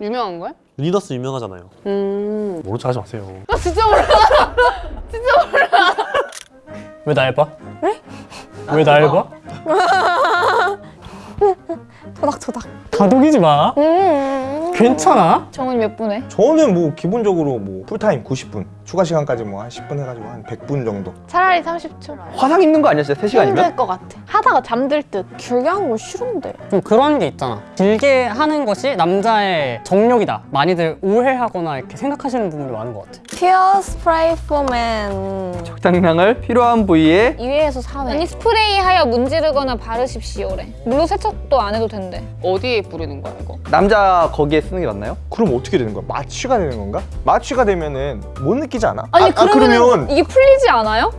유명한 거야? 유니더스 유명하잖아요. 음. 모른 척 하지 마세요. 나 진짜 몰라. 왜날 봐? 왜날 봐? 토닥토닥. 다독이지 마. 음. 괜찮아? 정훈이 몇 분에? 저는 뭐 기본적으로 뭐 풀타임 90분 추가 시간까지 뭐 한 10분 해가지고 한 100분 정도 차라리 30초. 화상 입는 거 진짜 3시간이면? 힘들 것 같아. 하다가 잠들 듯. 길게 하는 거 싫은데. 좀 그런 게 있잖아. 길게 하는 것이 남자의 정욕이다. 많이들 오해하거나 이렇게 생각하시는 분들이 많은 것 같아. 피어 스프레이 포맨. 적당량을 필요한 부위에 2회에서 4회. 아니 스프레이하여 문지르거나 바르십시오래 물로 세척도 안 해도 된대 어디에 뿌리는 거야 이거? 남자 거기에 쓰는 게 맞나요? 그럼 어떻게 되는 거야? 마취가 되는 건가? 마취가 되면은 못 느끼 지 않아? 아니 아, 아, 그러면 이게 풀리지 않아요?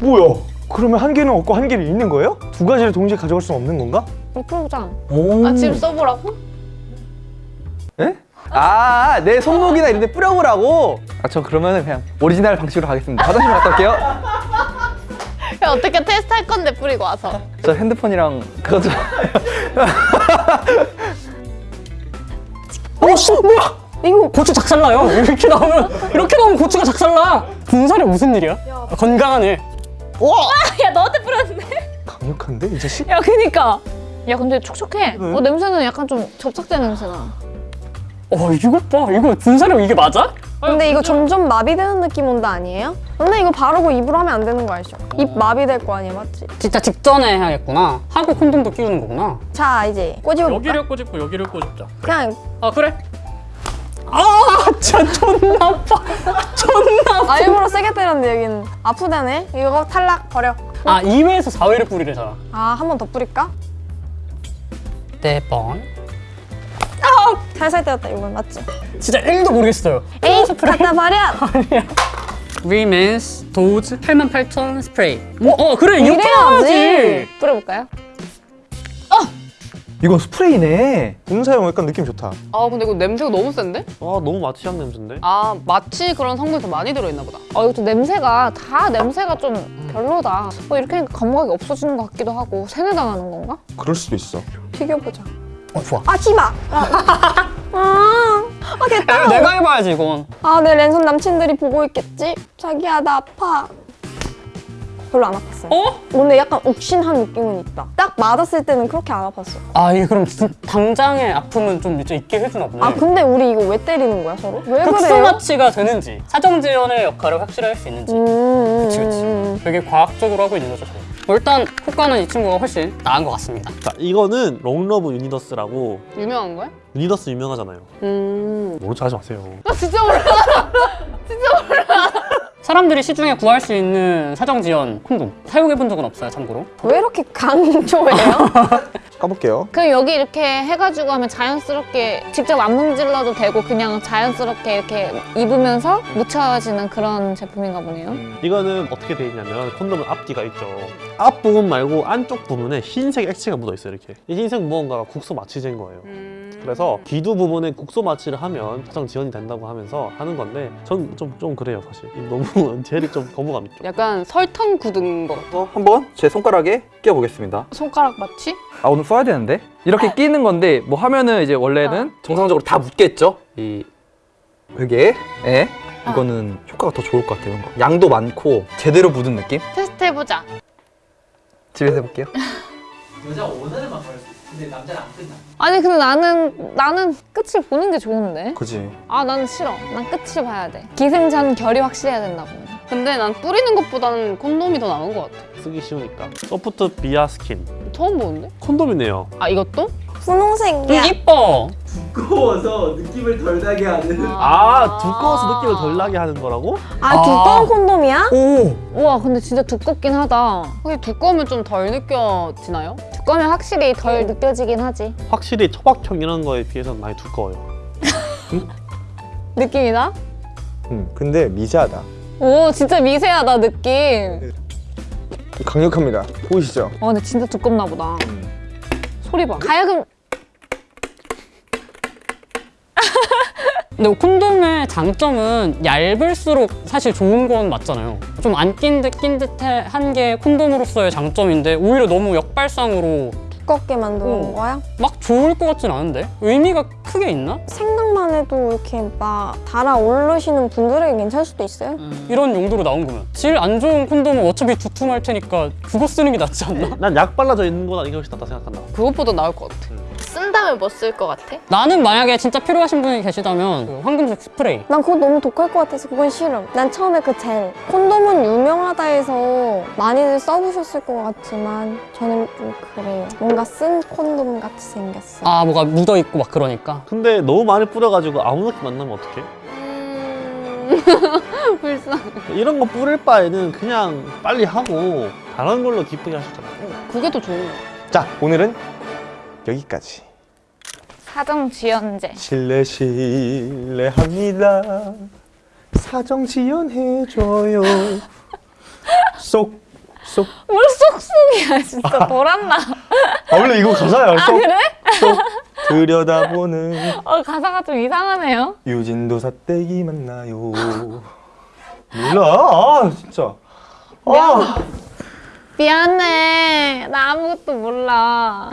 뭐야? 그러면 한 개는 없고 한 개는 있는 거예요? 두 가지를 동시에 가져갈 수는 없는 건가? 풀어보자 오. 아 지금 써보라고? 에? 아, 내 손목이나 이런 데 뿌려보라고? 아, 저 그러면은 그냥 오리지널 방식으로 가겠습니다. 화장실 갔다 올게요. 야, 어떻게 테스트 할 건데 뿌리고 와서. 저 핸드폰이랑 그거 좀... 어, 씨, 뭐야? 이거 고추 작살나요. 이렇게 나오면 이렇게 나오면 고추가 작살나. 분사가 무슨 일이야? 아, 건강하네. 야 너한테 뿌렸는데? 강력한데 이 자식? 야 그니까 야 근데 촉촉해 어 냄새는 약간 좀 접착제 냄새나 어, 이것 봐. 이거 분살이 이게 맞아? 근데 이거 점점 마비되는 느낌 온다 아니에요? 근데 이거 바르고 입으로 하면 안 되는 거 알죠? 입 마비될 거 아니에요, 맞지? 진짜 직전에 해야겠구나. 하고 콘돔도 끼우는 거구나. 자, 이제 꼬집어 볼까? 여기를 꼬집고 여기를 꼬집자. 그냥 아, 그래? 아, 진짜 존나 아파. 존나 아파. 아, 일부러 세게 때렸는데 여기는 아프다네? 이거 탈락 버려. 아, 2회에서 4회를 뿌리래잖아. 아, 한 번 더 뿌릴까? 네 번. 살살 때렸다, 이건 맞지? 진짜 1도 모르겠어요. 에이, 갖다 버려! 리맨스 도즈 88,000 스프레이. 어, 어 그래 이렇게. 해야지. 뿌려볼까요? 이건 스프레이네. 분사용 약간 느낌 좋다 아 근데 이거 냄새가 너무 센데? 아 너무 마취향 냄새인데? 아 마치 그런 성분이 더 많이 들어있나 보다. 어 이것도 냄새가 다 냄새가 좀 별로다 어 이렇게 하니까 감각이 없어지는 것 같기도 하고 세뇌당하는 건가? 그럴 수도 있어 튀겨보자. 어 좋아. 아, 치마! 아, 아, 아, 됐다! 야, 내가 해봐야지 이건. 아, 내 랜선 남친들이 보고 있겠지? 자기야, 나 아파. 별로 안 아팠어요. 어? 오늘 약간 욱신한 느낌은 있다. 딱 맞았을 때는 그렇게 안 아팠어. 아 이게 그럼 진- 당장의 아픔은 좀 이제 잊게 해주나 보네. 아, 근데 우리 이거 왜 때리는 거야, 서로? 왜 흑수 그래요? 마취가 되는지 사정지연의 역할을 확실히 할 수 있는지 음, 그치, 그치. 음, 음. 되게 과학적으로 하고 있는 거죠 저는. 뭐 일단 효과는 이 친구가 훨씬 나은 것 같습니다 자 이거는 롱러브 유니더스라고 유명한 거야? 유니더스 유명하잖아요. 음. 모른 척 하지 마세요. 나 진짜 몰라. 사람들이 시중에 구할 수 있는 사정지연 콘돔. 사용해본 적은 없어요 참고로. 왜 이렇게 강조해요? 까볼게요. 그럼 여기 이렇게 해가지고 하면 자연스럽게 직접 안 문질러도 되고 그냥 자연스럽게 이렇게 입으면서 묻혀지는 그런 제품인가 보네요. 이거는 어떻게 돼 있냐면 콘돔은 앞뒤가 있죠. 앞 부분 말고 안쪽 부분에 흰색 액체가 묻어 있어요 이렇게. 이 흰색 무언가가 국소 마취제인 거예요. 음. 그래서 기두 부분에 국소 마취를 하면 사정 지연이 된다고 하면서 하는 건데 전 좀 좀 그래요 사실. 너무 젤이 좀 거부감 있죠. 약간 설탕 굳은 거 같아. 어, 한번 제 손가락에 끼워보겠습니다. 손가락 마취? 아, 오늘 써야 되는데? 이렇게 끼는 건데, 뭐 하면은 이제 원래는 정상적으로 다 묻겠죠? 이, 여기에, 예. 이거는 효과가 더 좋을 것 같아요. 이런 거. 양도 많고, 제대로 묻은 느낌? 테스트 해보자 집에서 해볼게요. 아니 근데 나는 나는 끝을 보는 게 좋은데. 그지 아 나는 싫어. 난 끝을 봐야 돼. 기승전 결이 확실해야 된다고 근데 난 뿌리는 것보다는 콘돔이 더 나은 것 같아. 쓰기 쉬우니까. 소프트 비아 스킨 처음 보는데? 콘돔이네요. 아 이것도? 분홍색이야. 이뻐 두꺼워서 느낌을 덜 나게 하는. 아 두꺼워서 느낌을 덜 나게 하는 거라고? 아, 두꺼운 콘돔이야? 오 우와 근데 진짜 두껍긴 하다 혹시 두꺼우면 좀 덜 느껴지나요? 두꺼우면 확실히 덜 느껴지긴 하지 확실히 초박형 이런 거에 비해서는 많이 두꺼워요. 느낌이 나? 음, 근데 미세하다 오 진짜 미세하다 느낌. 강력합니다. 보이시죠? 와 근데 진짜 두껍나 보다. 소리 봐. 가야금. 근데 콘돔의 장점은 얇을수록 사실 좋은 건 맞잖아요. 좀 안 낀 듯 낀 듯한 게 콘돔으로서의 장점인데 오히려 너무 역발상으로 두껍게 만드는 오. 거야? 막 좋을 것 같진 않은데? 의미가 크게 있나? 생각만 해도 이렇게 막 달아 오르시는 분들에게 괜찮을 수도 있어요. 이런 용도로 나온 거면 질 안 좋은 콘돔은 어차피 두툼할 테니까 그거 쓰는 게 낫지 않나? 난 약 발라져 있는 거나 이게 훨씬 낫다 생각한다. 그것보다 나을 것 같아. 쓴다면 뭐 쓸 것 같아? 나는 만약에 진짜 필요하신 분이 계시다면 그 황금색 스프레이 난 그거 너무 독할 것 같아서 그건 싫음. 난 처음에 그 젤. 콘돔은 유명하다 해서 많이들 써보셨을 것 같지만 저는 좀 그래요. 뭔가 쓴 콘돔 같이 생겼어. 아 뭐가 묻어있고 막 그러니까 근데 너무 많이 뿌려가지고 아무 느낌 안 나면 어떡해? 음... 불쌍. 이런 거 뿌릴 바에는 그냥 빨리 하고 다른 걸로 기쁘게 하셨잖아. 그게 더 좋은 거 같아. 자 오늘은 여기까지. 사정 지연제. 실례 실례합니다. 사정 지연해줘요. 쏙 쏙. 뭘 쏙쏙이야 진짜 돌았나? 아 원래 이거 가사야. 쏙, 그래? 쏙 들여다보는 어 가사가 좀 이상하네요. 유진도 사떼기 만나요. 몰라. 아 진짜. 아. 미안해. 나 아무것도 몰라.